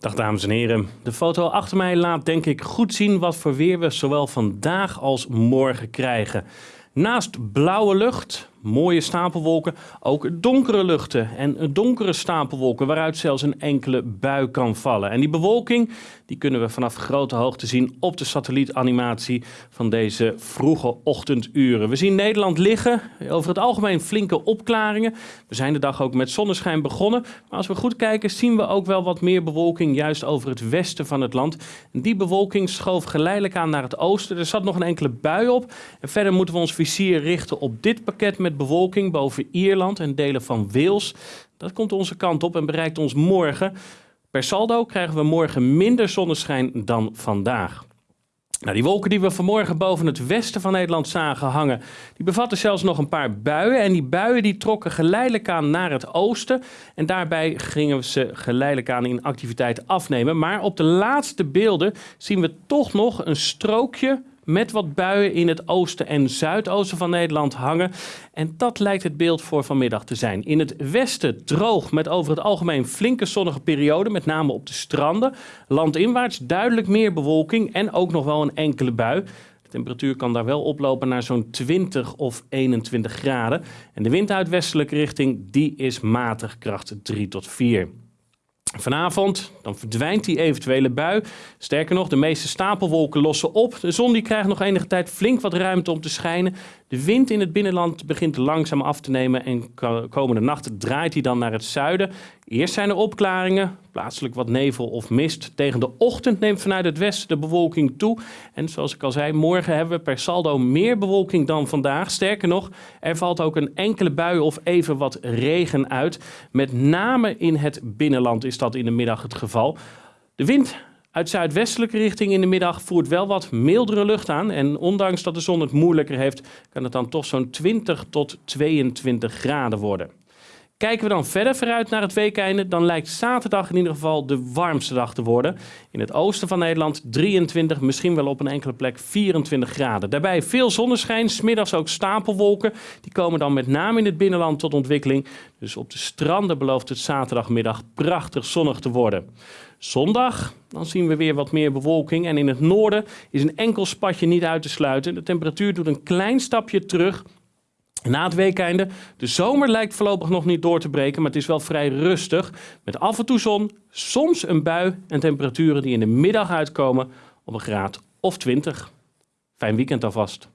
Dag dames en heren. De foto achter mij laat denk ik goed zien wat voor weer we zowel vandaag als morgen krijgen. Naast blauwe lucht, mooie stapelwolken, ook donkere luchten en donkere stapelwolken waaruit zelfs een enkele bui kan vallen. En die bewolking die kunnen we vanaf grote hoogte zien op de satellietanimatie van deze vroege ochtenduren. We zien Nederland liggen, over het algemeen flinke opklaringen. We zijn de dag ook met zonneschijn begonnen, maar als we goed kijken zien we ook wel wat meer bewolking juist over het westen van het land. Die bewolking schoof geleidelijk aan naar het oosten. Er zat nog een enkele bui op en verder moeten we ons vizier richten op dit pakket met bewolking boven Ierland en delen van Wales. Dat komt onze kant op en bereikt ons morgen. Per saldo krijgen we morgen minder zonneschijn dan vandaag. Nou, die wolken die we vanmorgen boven het westen van Nederland zagen hangen, die bevatten zelfs nog een paar buien. En die buien die trokken geleidelijk aan naar het oosten. En daarbij gingen ze geleidelijk aan in activiteit afnemen. Maar op de laatste beelden zien we toch nog een strookje met wat buien in het oosten en zuidoosten van Nederland hangen. En dat lijkt het beeld voor vanmiddag te zijn. In het westen droog met over het algemeen flinke zonnige periode, met name op de stranden. Landinwaarts duidelijk meer bewolking en ook nog wel een enkele bui. De temperatuur kan daar wel oplopen naar zo'n 20 of 21 graden. En de wind uit westelijke richting die is matig kracht 3 tot 4. Vanavond dan verdwijnt die eventuele bui. Sterker nog, de meeste stapelwolken lossen op. De zon die krijgt nog enige tijd flink wat ruimte om te schijnen. De wind in het binnenland begint langzaam af te nemen en komende nacht draait hij dan naar het zuiden. Eerst zijn er opklaringen, plaatselijk wat nevel of mist. Tegen de ochtend neemt vanuit het westen de bewolking toe. En zoals ik al zei, morgen hebben we per saldo meer bewolking dan vandaag. Sterker nog, er valt ook een enkele bui of even wat regen uit. Met name in het binnenland is dat in de middag het geval. De wind uit zuidwestelijke richting in de middag voert wel wat mildere lucht aan. En ondanks dat de zon het moeilijker heeft, kan het dan toch zo'n 20 tot 22 graden worden. Kijken we dan verder vooruit naar het weekeinde, dan lijkt zaterdag in ieder geval de warmste dag te worden. In het oosten van Nederland 23, misschien wel op een enkele plek 24 graden. Daarbij veel zonneschijn, smiddags ook stapelwolken. Die komen dan met name in het binnenland tot ontwikkeling. Dus op de stranden belooft het zaterdagmiddag prachtig zonnig te worden. Zondag, dan zien we weer wat meer bewolking en in het noorden is een enkel spatje niet uit te sluiten. De temperatuur doet een klein stapje terug na het weekeinde, de zomer lijkt voorlopig nog niet door te breken, maar het is wel vrij rustig. Met af en toe zon, soms een bui en temperaturen die in de middag uitkomen op een graad of 20. Fijn weekend alvast.